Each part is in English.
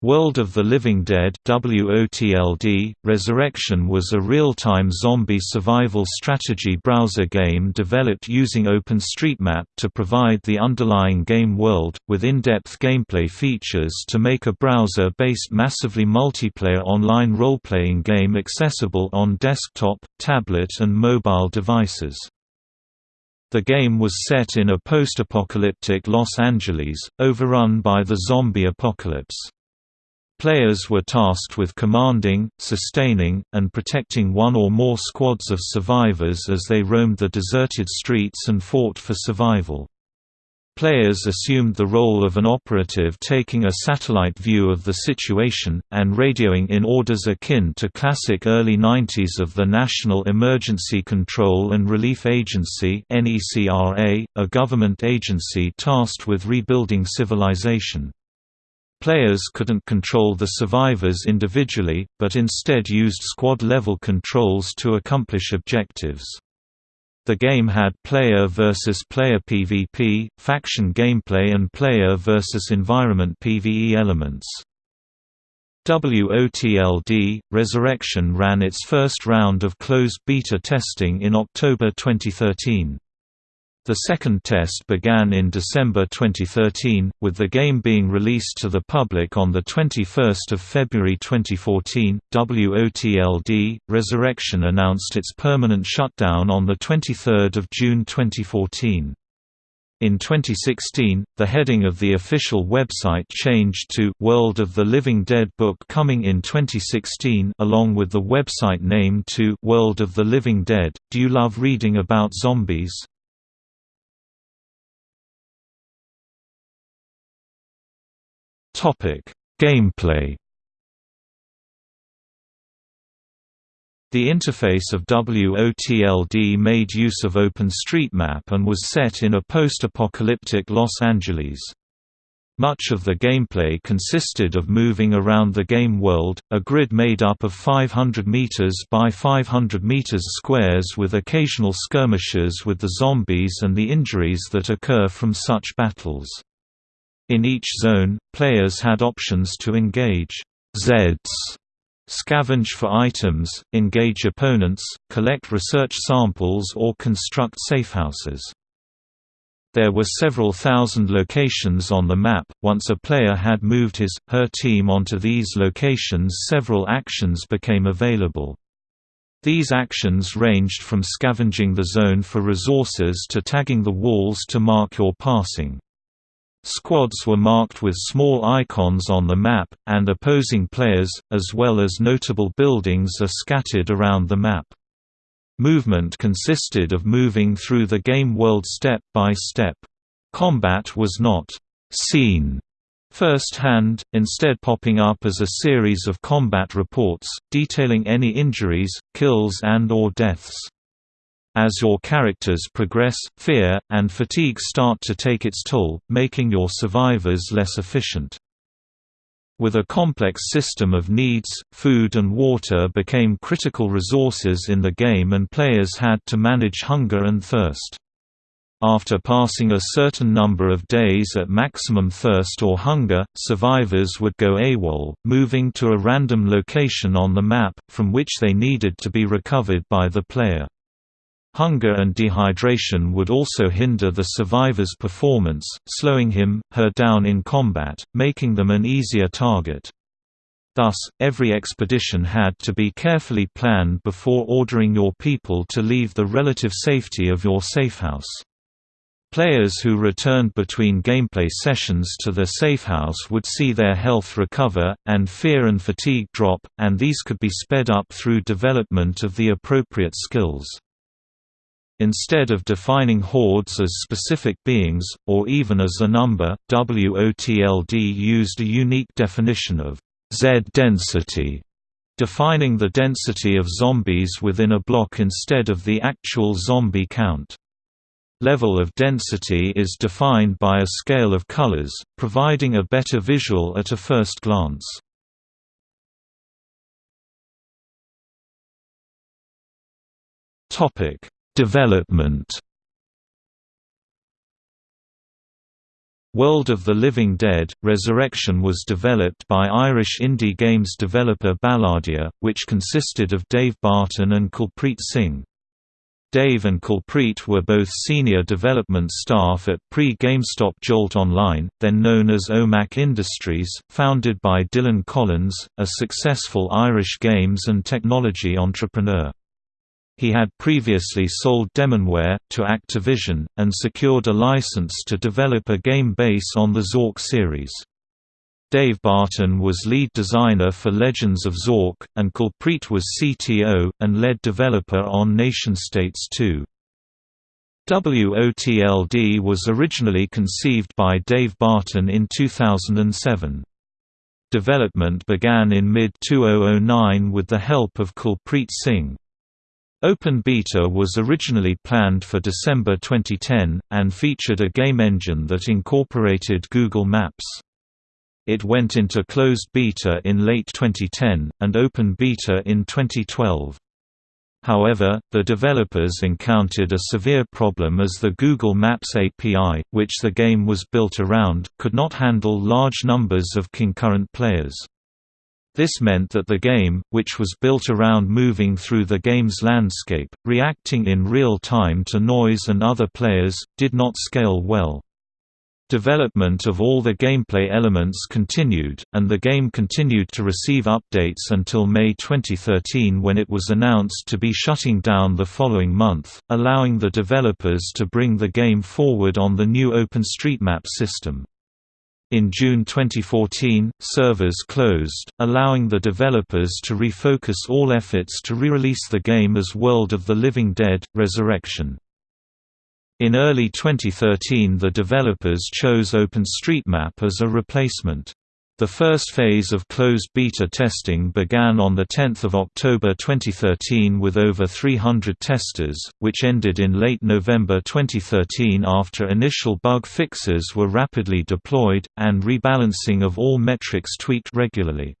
World of the Living Dead WOTLD, Resurrection was a real-time zombie survival strategy browser game developed using OpenStreetMap to provide the underlying game world, with in-depth gameplay features to make a browser-based massively multiplayer online role-playing game accessible on desktop, tablet and mobile devices. The game was set in a post-apocalyptic Los Angeles, overrun by the zombie apocalypse. Players were tasked with commanding, sustaining, and protecting one or more squads of survivors as they roamed the deserted streets and fought for survival. Players assumed the role of an operative taking a satellite view of the situation, and radioing in orders akin to classic early 90s of the National Emergency Control and Relief Agency a government agency tasked with rebuilding civilization. Players couldn't control the survivors individually, but instead used squad-level controls to accomplish objectives. The game had player versus player PvP, faction gameplay and player versus environment PvE elements. WOTLD, Resurrection ran its first round of closed beta testing in October 2013. The second test began in December 2013, with the game being released to the public on 21 February 2014. WOTLD Resurrection announced its permanent shutdown on 23 June 2014. In 2016, the heading of the official website changed to World of the Living Dead Book coming in 2016 along with the website name to World of the Living Dead. Do you love reading about zombies? Gameplay. The interface of WOTLD made use of OpenStreetMap and was set in a post-apocalyptic Los Angeles. Much of the gameplay consisted of moving around the game world, a grid made up of 500 meters by 500 meters squares with occasional skirmishes with the zombies and the injuries that occur from such battles. In each zone, players had options to engage Zeds, scavenge for items, engage opponents, collect research samples or construct safehouses. There were several thousand locations on the map. Once a player had moved his, her team onto these locations several actions became available. These actions ranged from scavenging the zone for resources to tagging the walls to mark your passing. Squads were marked with small icons on the map, and opposing players, as well as notable buildings are scattered around the map. Movement consisted of moving through the game world step by step. Combat was not «seen» first-hand, instead popping up as a series of combat reports, detailing any injuries, kills and or deaths. As your characters progress, fear, and fatigue start to take its toll, making your survivors less efficient. With a complex system of needs, food and water became critical resources in the game and players had to manage hunger and thirst. After passing a certain number of days at maximum thirst or hunger, survivors would go AWOL, moving to a random location on the map, from which they needed to be recovered by the player. Hunger and dehydration would also hinder the survivor's performance, slowing him, her down in combat, making them an easier target. Thus, every expedition had to be carefully planned before ordering your people to leave the relative safety of your safehouse. Players who returned between gameplay sessions to their safehouse would see their health recover, and fear and fatigue drop, and these could be sped up through development of the appropriate skills. Instead of defining hordes as specific beings, or even as a number, WOTLD used a unique definition of Z density, defining the density of zombies within a block instead of the actual zombie count. Level of density is defined by a scale of colors, providing a better visual at a first glance. Topic Development World of the Living Dead – Resurrection was developed by Irish indie games developer Balladia, which consisted of Dave Barton and Kulpreet Singh. Dave and Kulpreet were both senior development staff at pre-GameStop Jolt Online, then known as OMAC Industries, founded by Dylan Collins, a successful Irish games and technology entrepreneur. He had previously sold Demonware, to Activision, and secured a license to develop a game based on the Zork series. Dave Barton was lead designer for Legends of Zork, and Kulpreet was CTO, and lead developer on Nation-States 2. WOTLD was originally conceived by Dave Barton in 2007. Development began in mid-2009 with the help of Kulpreet Singh. Open Beta was originally planned for December 2010, and featured a game engine that incorporated Google Maps. It went into closed beta in late 2010, and open beta in 2012. However, the developers encountered a severe problem as the Google Maps API, which the game was built around, could not handle large numbers of concurrent players. This meant that the game, which was built around moving through the game's landscape, reacting in real time to noise and other players, did not scale well. Development of all the gameplay elements continued, and the game continued to receive updates until May 2013 when it was announced to be shutting down the following month, allowing the developers to bring the game forward on the new OpenStreetMap system. In June 2014, servers closed, allowing the developers to refocus all efforts to re-release the game as World of the Living Dead – Resurrection. In early 2013 the developers chose OpenStreetMap as a replacement. The first phase of closed beta testing began on 10 October 2013 with over 300 testers, which ended in late November 2013 after initial bug fixes were rapidly deployed, and rebalancing of all metrics tweaked regularly.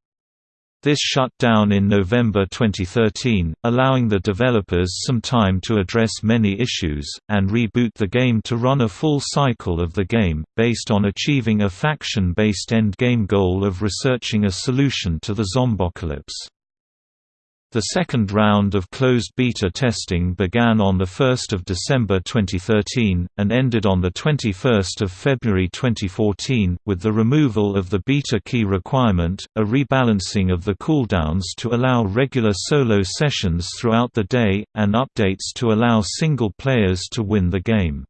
This shut down in November 2013, allowing the developers some time to address many issues, and reboot the game to run a full cycle of the game, based on achieving a faction-based end-game goal of researching a solution to the zombocalypse. The second round of closed beta testing began on 1 December 2013, and ended on 21 February 2014, with the removal of the beta key requirement, a rebalancing of the cooldowns to allow regular solo sessions throughout the day, and updates to allow single players to win the game.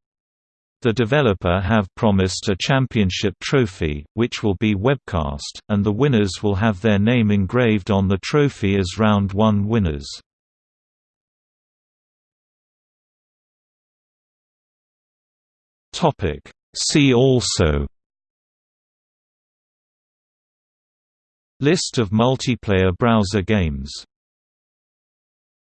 The developer have promised a championship trophy, which will be webcast, and the winners will have their name engraved on the trophy as Round 1 winners. See also List of multiplayer browser games